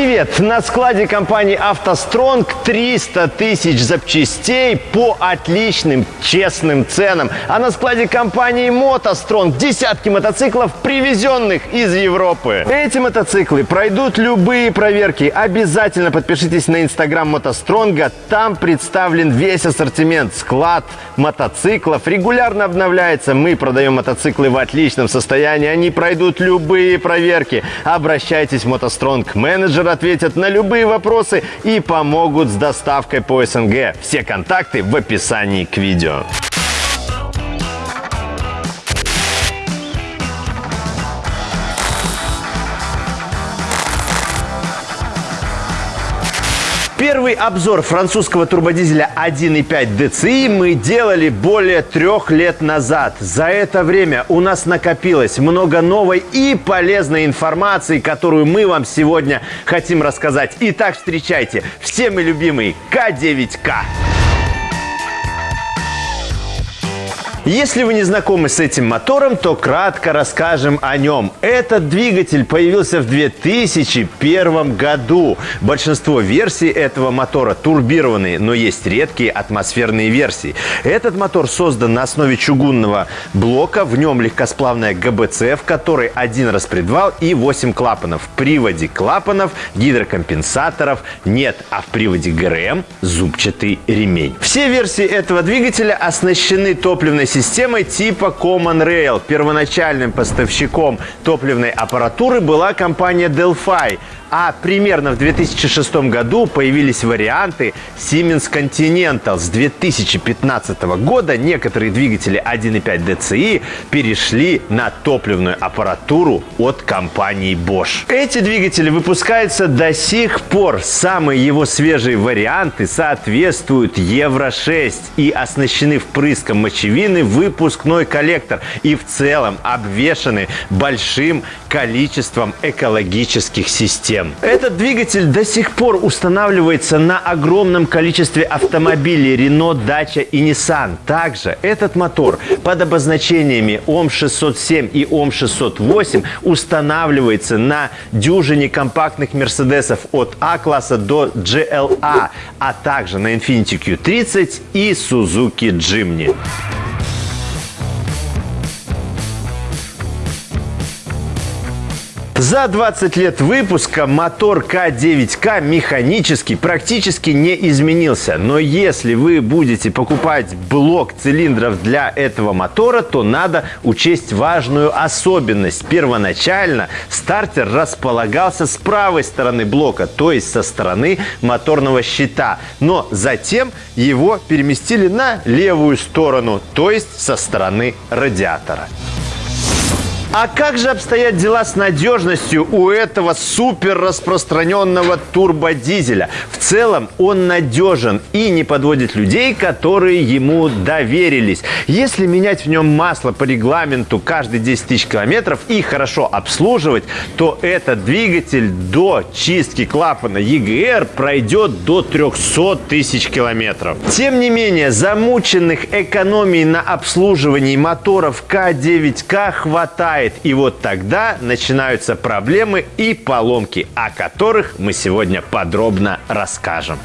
TV. Привет! На складе компании «АвтоСтронг» 300 тысяч запчастей по отличным, честным ценам. А на складе компании «МотоСтронг» десятки мотоциклов, привезенных из Европы. Эти мотоциклы пройдут любые проверки. Обязательно подпишитесь на инстаграм «МотоСтронга». Там представлен весь ассортимент. Склад мотоциклов регулярно обновляется. Мы продаем мотоциклы в отличном состоянии. Они пройдут любые проверки. Обращайтесь в «МотоСтронг» менеджер менеджер ответят на любые вопросы и помогут с доставкой по СНГ. Все контакты в описании к видео. Первый обзор французского турбодизеля 1.5 DCI мы делали более трех лет назад. За это время у нас накопилось много новой и полезной информации, которую мы вам сегодня хотим рассказать. Итак, встречайте всеми любимый К9К. Если вы не знакомы с этим мотором, то кратко расскажем о нем. Этот двигатель появился в 2001 году. Большинство версий этого мотора турбированные, но есть редкие атмосферные версии. Этот мотор создан на основе чугунного блока. В нем легкосплавная ГБЦ, в которой один распредвал и 8 клапанов. В приводе клапанов, гидрокомпенсаторов нет, а в приводе ГРМ зубчатый ремень. Все версии этого двигателя оснащены топливной системой типа Common Rail. Первоначальным поставщиком топливной аппаратуры была компания Delphi – а примерно в 2006 году появились варианты Siemens Continental. С 2015 года некоторые двигатели 1.5 DCI перешли на топливную аппаратуру от компании Bosch. Эти двигатели выпускаются до сих пор. Самые его свежие варианты соответствуют Евро-6 и оснащены впрыском мочевины выпускной коллектор и в целом обвешаны большим количеством экологических систем систем. Этот двигатель до сих пор устанавливается на огромном количестве автомобилей Renault, Dacia и Nissan. Также этот мотор под обозначениями ОМ-607 и ОМ-608 устанавливается на дюжине компактных Мерседесов от А-класса до GLA, а также на Infiniti Q30 и Suzuki Jimny. За 20 лет выпуска мотор К9К механически практически не изменился. Но если вы будете покупать блок цилиндров для этого мотора, то надо учесть важную особенность. Первоначально стартер располагался с правой стороны блока, то есть со стороны моторного щита. Но затем его переместили на левую сторону, то есть со стороны радиатора. А как же обстоят дела с надежностью у этого супер распространенного турбодизеля? В целом он надежен и не подводит людей, которые ему доверились. Если менять в нем масло по регламенту каждые 10 тысяч километров и хорошо обслуживать, то этот двигатель до чистки клапана EGR пройдет до 300 тысяч километров. Тем не менее, замученных экономий на обслуживании моторов К9К хватает хватает. И вот тогда начинаются проблемы и поломки, о которых мы сегодня подробно расскажем.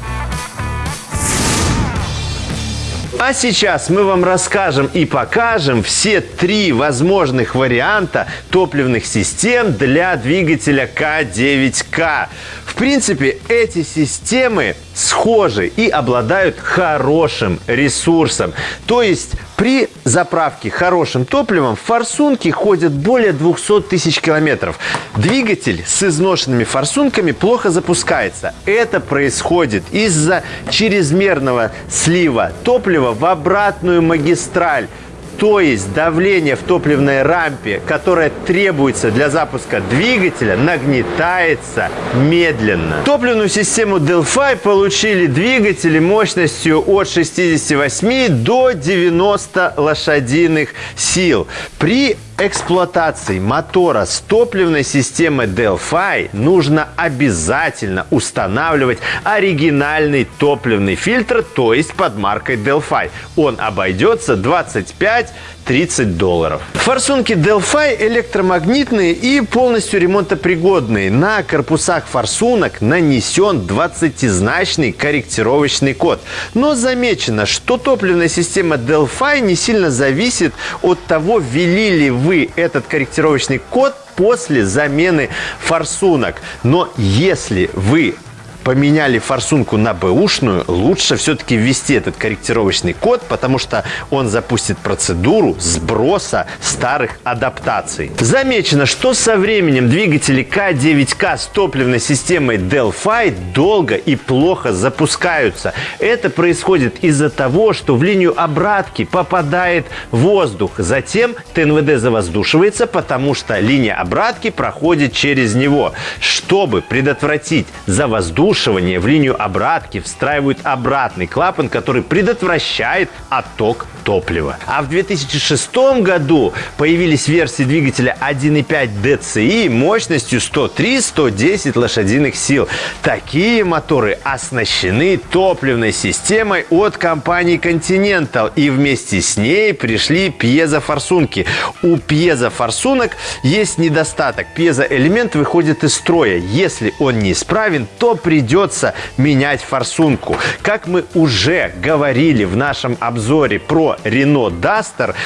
А сейчас мы вам расскажем и покажем все три возможных варианта топливных систем для двигателя К9К. В принципе, эти системы схожи и обладают хорошим ресурсом. То есть при заправке хорошим топливом форсунки ходят более 200 тысяч километров. Двигатель с изношенными форсунками плохо запускается. Это происходит из-за чрезмерного слива топлива в обратную магистраль. То есть давление в топливной рампе, которое требуется для запуска двигателя, нагнетается медленно. Топливную систему Delphi получили двигатели мощностью от 68 до 90 лошадиных сил. При эксплуатации мотора с топливной системой Delphi нужно обязательно устанавливать оригинальный топливный фильтр, то есть под маркой Delphi. Он обойдется 25 30 долларов. Форсунки Delphi электромагнитные и полностью ремонтопригодные. На корпусах форсунок нанесен 20-значный корректировочный код. Но замечено, что топливная система Delphi не сильно зависит от того, ввели ли вы этот корректировочный код после замены форсунок. Но если вы поменяли форсунку на бэушную, лучше все-таки ввести этот корректировочный код, потому что он запустит процедуру сброса старых адаптаций. Замечено, что со временем двигатели К9К с топливной системой Delphi долго и плохо запускаются. Это происходит из-за того, что в линию обратки попадает воздух. Затем ТНВД завоздушивается, потому что линия обратки проходит через него. Чтобы предотвратить завоздушивание, обрушивания в линию обратки встраивают обратный клапан, который предотвращает отток топлива. А в 2006 году появились версии двигателя 1.5 DCI мощностью 103-110 лошадиных сил. Такие моторы оснащены топливной системой от компании Continental и вместе с ней пришли пьезофорсунки. У пьезофорсунок есть недостаток. Пьезоэлемент выходит из строя. Если он неисправен, то придется придется менять форсунку. Как мы уже говорили в нашем обзоре про Renault Duster,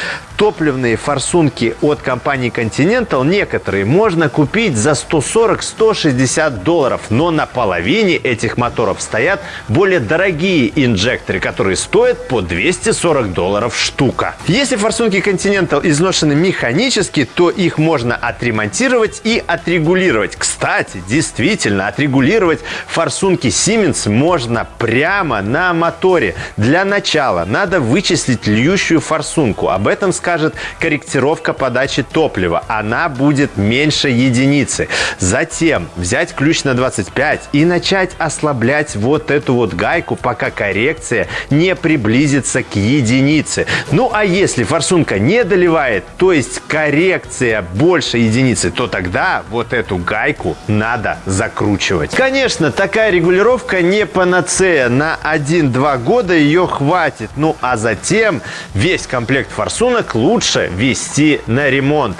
топливные форсунки от компании Continental некоторые можно купить за 140-160 долларов, но на половине этих моторов стоят более дорогие инжекторы, которые стоят по 240 долларов штука. Если форсунки Continental изношены механически, то их можно отремонтировать и отрегулировать. Кстати, действительно, отрегулировать форсунки Siemens можно прямо на моторе. Для начала надо вычислить льющую форсунку. Об этом скажет корректировка подачи топлива. Она будет меньше единицы. Затем взять ключ на 25 и начать ослаблять вот эту вот гайку, пока коррекция не приблизится к единице. Ну а если форсунка не доливает, то есть коррекция больше единицы, то тогда вот эту гайку надо закручивать. Конечно, такая регулировка не панацея. На 1-2 года ее хватит. Ну а затем весь комплект форсунок лучше вести на ремонт.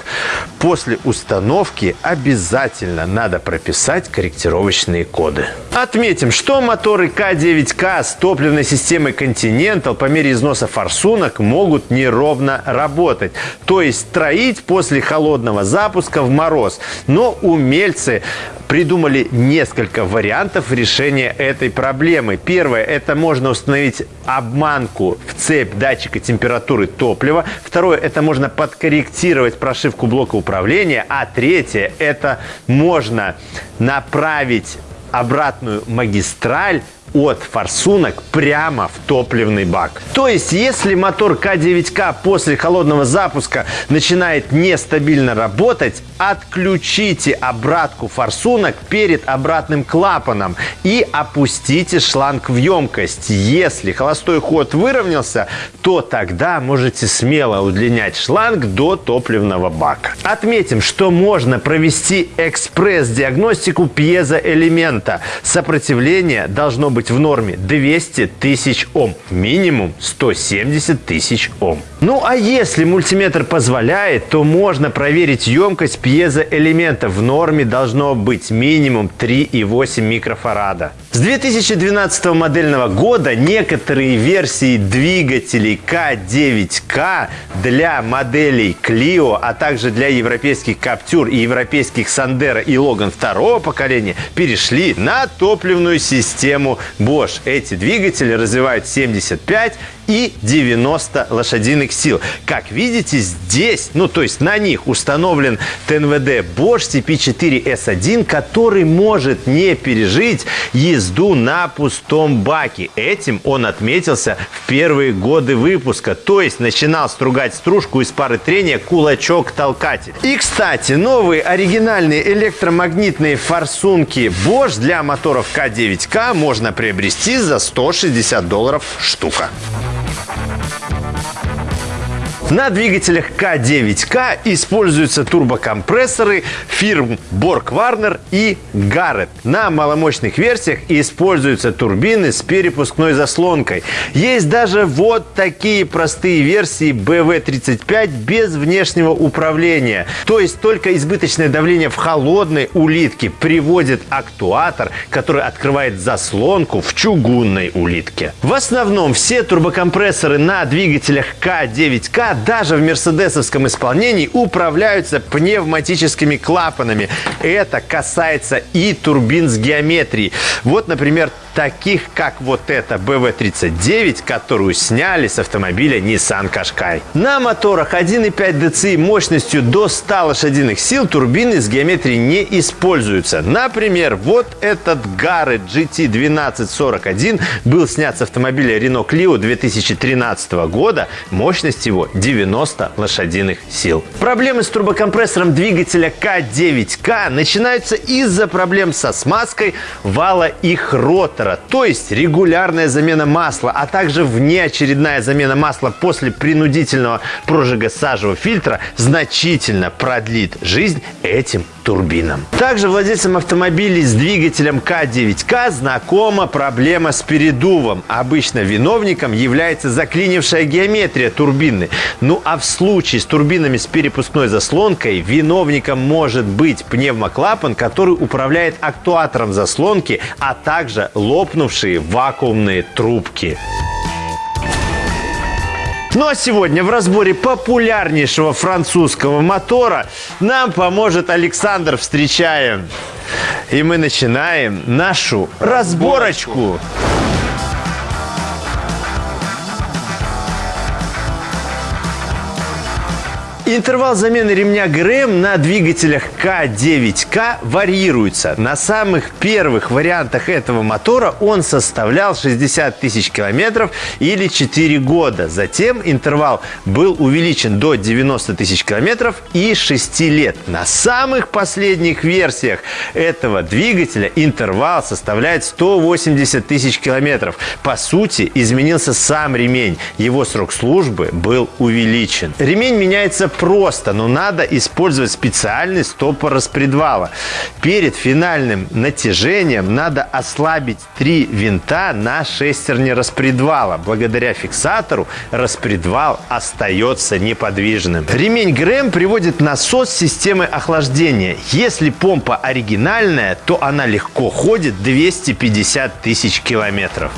После установки обязательно надо прописать корректировочные коды. Отметим, что моторы К9К с топливной системой Continental по мере износа форсунок могут неровно работать, то есть строить после холодного запуска в мороз. Но умельцы придумали несколько вариантов решения этой проблемы. Первое – это можно установить обманку в цепь датчика температуры топлива. Второе – это можно подкорректировать прошивку блока управления. А третье – это можно направить обратную магистраль от форсунок прямо в топливный бак. То есть, если мотор К9К после холодного запуска начинает нестабильно работать, отключите обратку форсунок перед обратным клапаном и опустите шланг в емкость. Если холостой ход выровнялся, то тогда можете смело удлинять шланг до топливного бака. Отметим, что можно провести экспресс-диагностику пьезоэлемента. Сопротивление должно быть быть в норме 200 тысяч Ом. Минимум 170 тысяч Ом. Ну а если мультиметр позволяет, то можно проверить емкость пьезоэлемента. В норме должно быть минимум 3,8 микрофарада. С 2012 модельного года некоторые версии двигателей К9К для моделей Clio, а также для европейских Captur и европейских Sandero и Logan второго поколения перешли на топливную систему Bosch. Эти двигатели развивают 75 и 90 лошадиных сил. Как видите, здесь, ну то есть на них установлен ТНВД Bosch CP4S1, который может не пережить езду на пустом баке. Этим он отметился в первые годы выпуска, то есть начинал стругать стружку из пары трения кулачок-толкатель. И, кстати, новые оригинальные электромагнитные форсунки Bosch для моторов К9К можно приобрести за 160 долларов штука. На двигателях К9К используются турбокомпрессоры фирм Borg Warner и Garrett. На маломощных версиях используются турбины с перепускной заслонкой. Есть даже вот такие простые версии BV35 без внешнего управления. То есть только избыточное давление в холодной улитке приводит актуатор, который открывает заслонку в чугунной улитке. В основном все турбокомпрессоры на двигателях К9К даже в мерседесовском исполнении управляются пневматическими клапанами. Это касается и турбин с геометрией. Вот, например, таких как вот эта BV39, которую сняли с автомобиля Nissan Qashqai. На моторах 1.5 DCI мощностью до 100 лошадиных сил турбины с геометрией не используются. Например, вот этот Garrett GT1241 был снят с автомобиля Renault Clio 2013 года. Мощность его 90 лошадиных сил. Проблемы с турбокомпрессором двигателя К9К начинаются из-за проблем со смазкой вала и хрота радиатора, то есть регулярная замена масла, а также внеочередная замена масла после принудительного прожига сажевого фильтра значительно продлит жизнь этим турбинам. Также владельцам автомобилей с двигателем К9К знакома проблема с передувом. Обычно виновником является заклинившая геометрия турбины. Ну а в случае с турбинами с перепускной заслонкой виновником может быть пневмоклапан, который управляет актуатором заслонки, а также лопнувшие вакуумные трубки. Ну а сегодня в разборе популярнейшего французского мотора нам поможет Александр. Встречаем! И мы начинаем нашу разборочку. Интервал замены ремня ГРМ на двигателях К9К варьируется. На самых первых вариантах этого мотора он составлял 60 тысяч километров или 4 года. Затем интервал был увеличен до 90 тысяч километров и 6 лет. На самых последних версиях этого двигателя интервал составляет 180 тысяч километров. По сути, изменился сам ремень. Его срок службы был увеличен. Ремень меняется просто, но надо использовать специальный стопор распредвала. Перед финальным натяжением надо ослабить три винта на шестерне распредвала. Благодаря фиксатору распредвал остается неподвижным. Ремень ГРМ приводит насос системы охлаждения. Если помпа оригинальная, то она легко ходит 250 тысяч километров.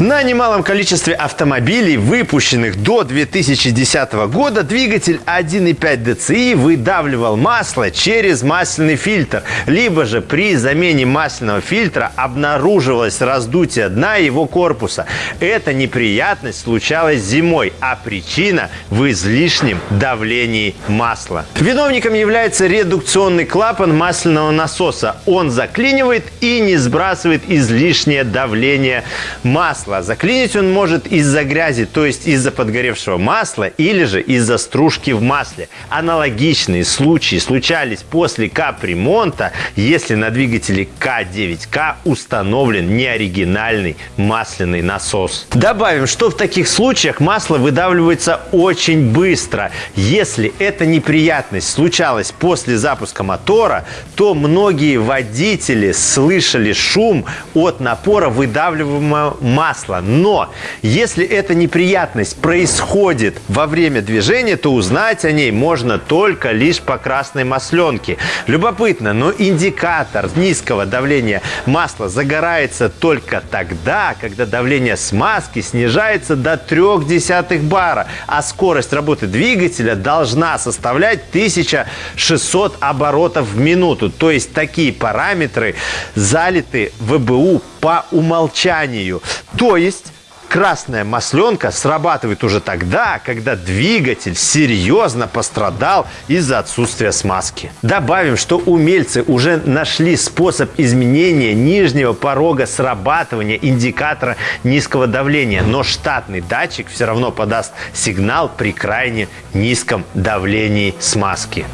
На немалом количестве автомобилей, выпущенных до 2010 года, двигатель 1.5 DCI выдавливал масло через масляный фильтр. Либо же при замене масляного фильтра обнаруживалось раздутие дна его корпуса. Эта неприятность случалась зимой, а причина в излишнем давлении масла. Виновником является редукционный клапан масляного насоса. Он заклинивает и не сбрасывает излишнее давление масла масла. Заклинить он может из-за грязи, то есть из-за подгоревшего масла или же из-за стружки в масле. Аналогичные случаи случались после капремонта, если на двигателе К9К установлен неоригинальный масляный насос. Добавим, что в таких случаях масло выдавливается очень быстро. Если эта неприятность случалась после запуска мотора, то многие водители слышали шум от напора выдавливаемого масла масла. Но если эта неприятность происходит во время движения, то узнать о ней можно только лишь по красной масленке. Любопытно, но индикатор низкого давления масла загорается только тогда, когда давление смазки снижается до 0,3 бара, а скорость работы двигателя должна составлять 1600 оборотов в минуту. То есть такие параметры залиты ВБУ по умолчанию. То есть красная масленка срабатывает уже тогда, когда двигатель серьезно пострадал из-за отсутствия смазки. Добавим, что умельцы уже нашли способ изменения нижнего порога срабатывания индикатора низкого давления, но штатный датчик все равно подаст сигнал при крайне низком давлении смазки.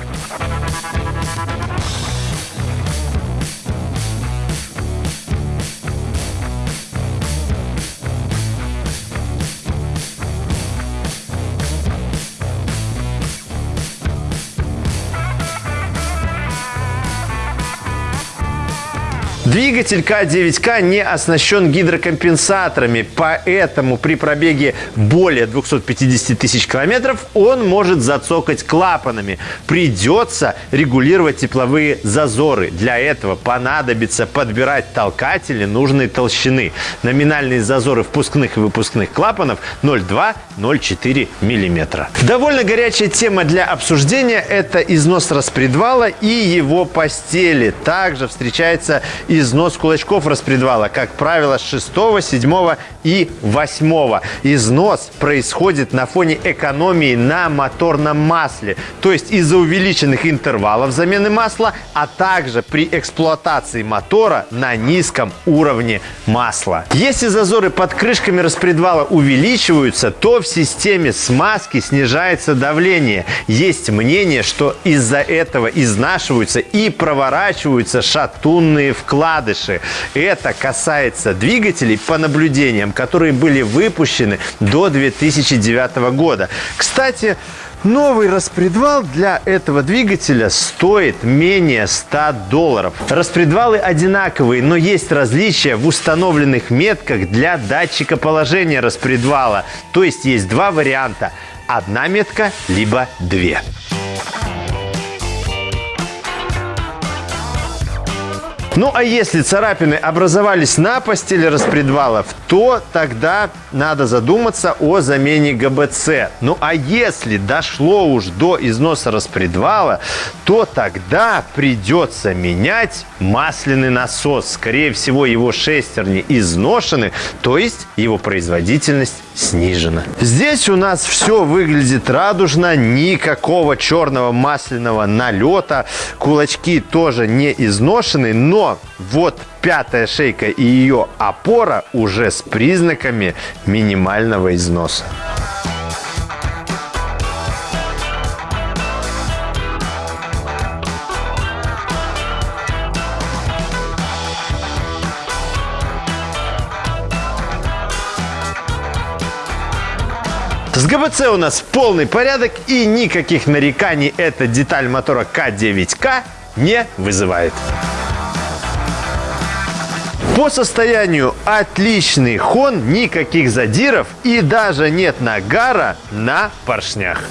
Двигатель К9К не оснащен гидрокомпенсаторами, поэтому при пробеге более 250 тысяч километров он может зацокать клапанами. Придется регулировать тепловые зазоры. Для этого понадобится подбирать толкатели нужной толщины. Номинальные зазоры впускных и выпускных клапанов 0,2-0,4 мм. Довольно горячая тема для обсуждения – это износ распредвала и его постели. Также встречается износ износ кулачков распредвала, как правило, с 6, 7 и 8. Износ происходит на фоне экономии на моторном масле, то есть из-за увеличенных интервалов замены масла, а также при эксплуатации мотора на низком уровне масла. Если зазоры под крышками распредвала увеличиваются, то в системе смазки снижается давление. Есть мнение, что из-за этого изнашиваются и проворачиваются шатунные вклады вкладыши. Это касается двигателей по наблюдениям, которые были выпущены до 2009 года. Кстати, Новый распредвал для этого двигателя стоит менее 100 долларов. Распредвалы одинаковые, но есть различия в установленных метках для датчика положения распредвала. То есть есть два варианта. Одна метка, либо две. Ну, а если царапины образовались на постели распредвалов, то тогда надо задуматься о замене ГБЦ. Ну, а если дошло уж до износа распредвала, то тогда придется менять масляный насос. Скорее всего, его шестерни изношены, то есть его производительность снижена. Здесь у нас все выглядит радужно, никакого черного масляного налета, кулачки тоже не изношены, но вот пятая шейка и ее опора уже с признаками минимального износа. С ГБЦ у нас полный порядок и никаких нареканий эта деталь мотора К9К не вызывает. По состоянию отличный хон, никаких задиров и даже нет нагара на поршнях.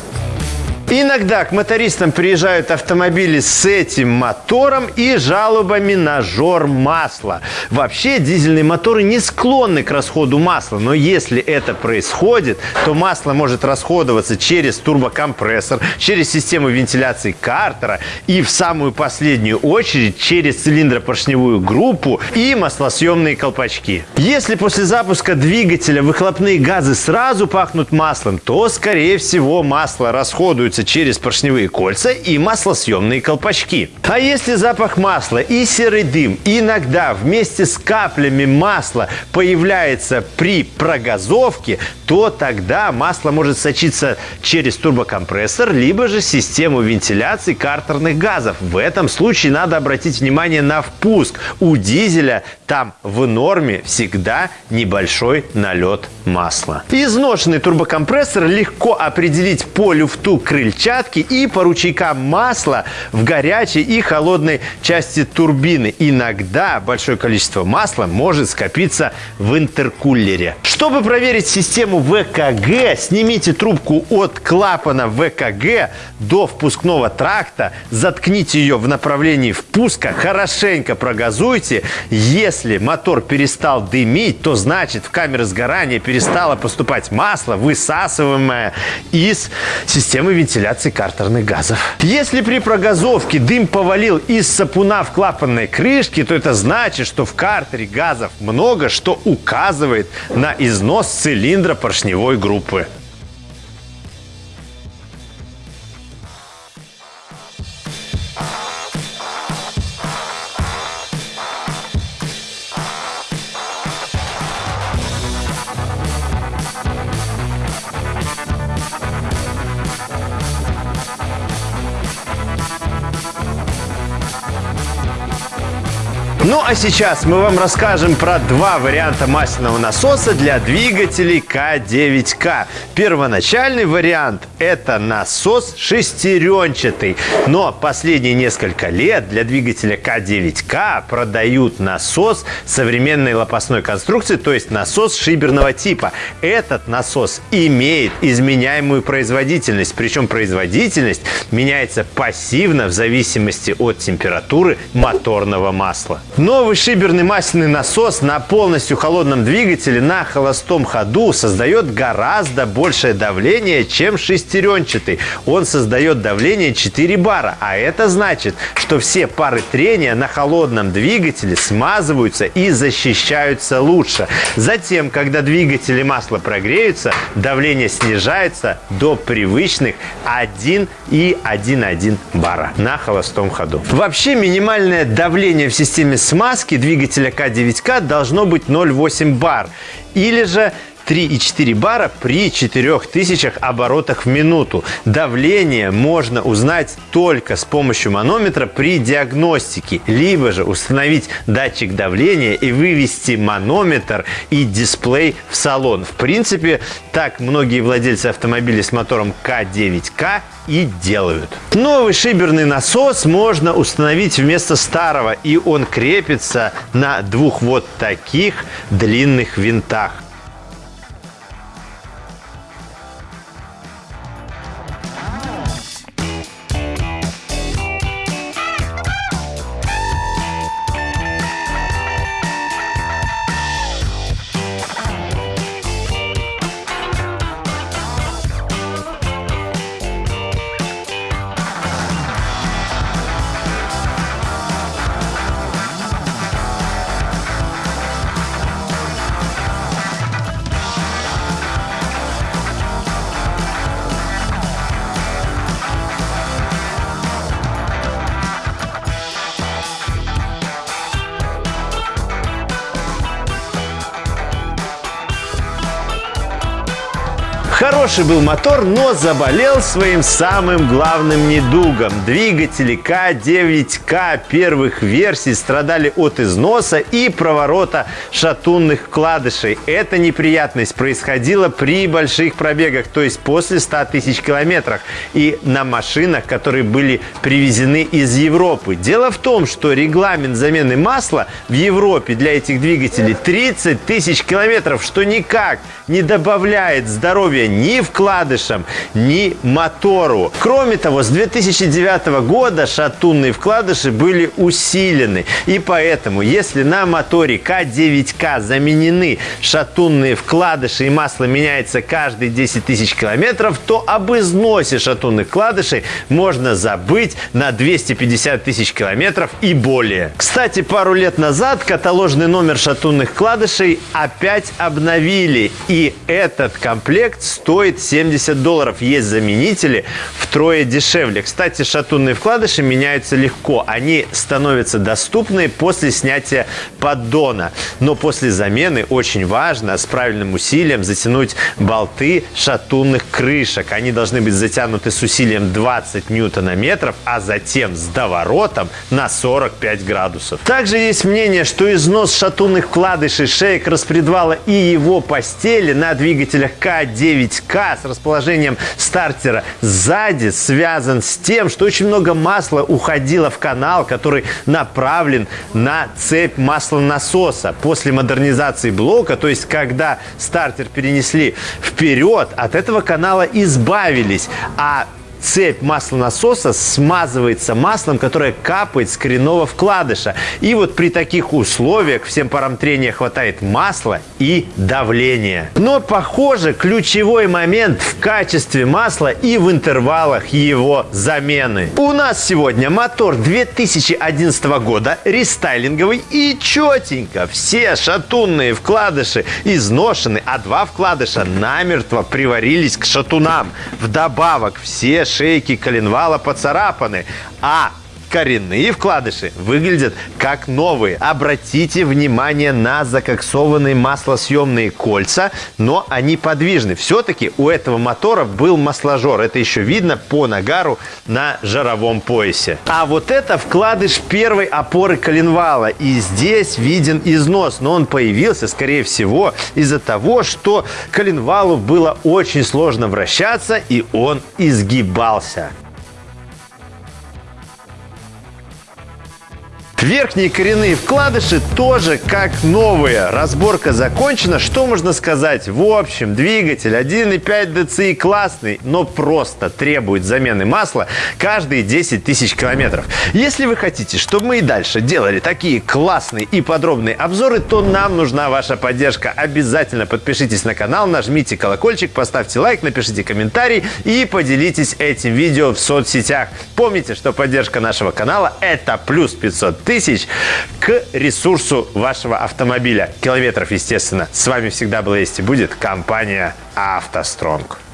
Иногда к мотористам приезжают автомобили с этим мотором и жалобами на жор масла. Вообще дизельные моторы не склонны к расходу масла, но если это происходит, то масло может расходоваться через турбокомпрессор, через систему вентиляции картера и в самую последнюю очередь через цилиндропоршневую группу и маслосъемные колпачки. Если после запуска двигателя выхлопные газы сразу пахнут маслом, то скорее всего масло расходуется фильтруется через поршневые кольца и маслосъемные колпачки. А если запах масла и серый дым иногда вместе с каплями масла появляется при прогазовке, то тогда масло может сочиться через турбокомпрессор, либо же систему вентиляции картерных газов. В этом случае надо обратить внимание на впуск. У дизеля там в норме всегда небольшой налет масла. Изношенный турбокомпрессор легко определить по люфту крыльчатки и по ручейкам масла в горячей и холодной части турбины. Иногда большое количество масла может скопиться в интеркулере. Чтобы проверить систему ВКГ, снимите трубку от клапана ВКГ до впускного тракта, заткните ее в направлении впуска, хорошенько прогазуйте. Если Если мотор перестал дымить, то значит в камеры сгорания перестало поступать масло, высасываемое из системы вентиляции картерных газов. Если при прогазовке дым повалил из сапуна в клапанной крышке, то это значит, что в картере газов много, что указывает на износ цилиндра поршневой группы. Сейчас мы вам расскажем про два варианта масляного насоса для двигателей К9К. Первоначальный вариант – это насос шестеренчатый. Но последние несколько лет для двигателя К9К продают насос современной лопастной конструкции, то есть насос шиберного типа. Этот насос имеет изменяемую производительность, причем производительность меняется пассивно в зависимости от температуры моторного масла. Новый шиберный масляный насос на полностью холодном двигателе на холостом ходу создает гораздо большее давление, чем шестеренчатый. Он создает давление 4 бара, а это значит, что все пары трения на холодном двигателе смазываются и защищаются лучше. Затем, когда двигатель и масло прогреются, давление снижается до привычных 1 и 1,1 бара на холостом ходу. Вообще минимальное давление в системе смазки двигателя К9К должно быть 0,8 бар. Или же 3,4 бара при 4000 оборотах в минуту. Давление можно узнать только с помощью манометра при диагностике, либо же установить датчик давления и вывести манометр и дисплей в салон. В принципе, так многие владельцы автомобилей с мотором К9К и делают. Новый шиберный насос можно установить вместо старого, и он крепится на двух вот таких длинных винтах. Хороший был мотор, но заболел своим самым главным недугом. Двигатели К9К первых версий страдали от износа и проворота шатунных вкладышей. Эта неприятность происходила при больших пробегах, то есть после 100 тысяч километров, и на машинах, которые были привезены из Европы. Дело в том, что регламент замены масла в Европе для этих двигателей 30 тысяч километров, что никак не добавляет здоровья ни вкладышам, ни мотору. Кроме того, с 2009 года шатунные вкладыши были усилены. И поэтому, если на моторе К9К заменены шатунные вкладыши и масло меняется каждые 10 тысяч километров, то об износе шатунных вкладышей можно забыть на 250 тысяч километров и более. Кстати, пару лет назад каталожный номер шатунных вкладышей опять обновили. И этот комплект стоит 70 долларов. Есть заменители втрое дешевле. Кстати, шатунные вкладыши меняются легко. Они становятся доступны после снятия поддона. Но после замены очень важно с правильным усилием затянуть болты шатунных крышек. Они должны быть затянуты с усилием 20 ньютона-метров, а затем с доворотом на 45 градусов. Также есть мнение, что износ шатунных вкладышей, шеек распредвала и его постели на двигателях К9К с расположением стартера сзади связан с тем, что очень много масла уходило в канал, который направлен на цепь маслонасоса. После модернизации блока, то есть когда стартер перенесли вперед, от этого канала избавились, а цепь маслонасоса смазывается маслом, которое капает с коренного вкладыша. И вот при таких условиях всем парам трения хватает масла и давления. Но, похоже, ключевой момент в качестве масла и в интервалах его замены. У нас сегодня мотор 2011 года, рестайлинговый и четенько. Все шатунные вкладыши изношены, а два вкладыша намертво приварились к шатунам. Вдобавок все шейки коленвала поцарапаны, а коренные вкладыши выглядят как новые. Обратите внимание на закоксованные маслосъемные кольца, но они подвижны. Все-таки у этого мотора был масложор. Это еще видно по нагару на жаровом поясе. А вот это вкладыш первой опоры коленвала. И здесь виден износ, но он появился, скорее всего, из-за того, что коленвалу было очень сложно вращаться, и он изгибался. Верхние коренные вкладыши тоже как новые. Разборка закончена. Что можно сказать? В общем, двигатель 1.5 DCI классный, но просто требует замены масла каждые 10 тысяч километров. Если вы хотите, чтобы мы и дальше делали такие классные и подробные обзоры, то нам нужна ваша поддержка. Обязательно подпишитесь на канал, нажмите колокольчик, поставьте лайк, напишите комментарий и поделитесь этим видео в соцсетях. Помните, что поддержка нашего канала – это плюс 500 тысяч к ресурсу вашего автомобиля. Километров, естественно. С вами всегда была есть и будет компания «АвтоСтронг».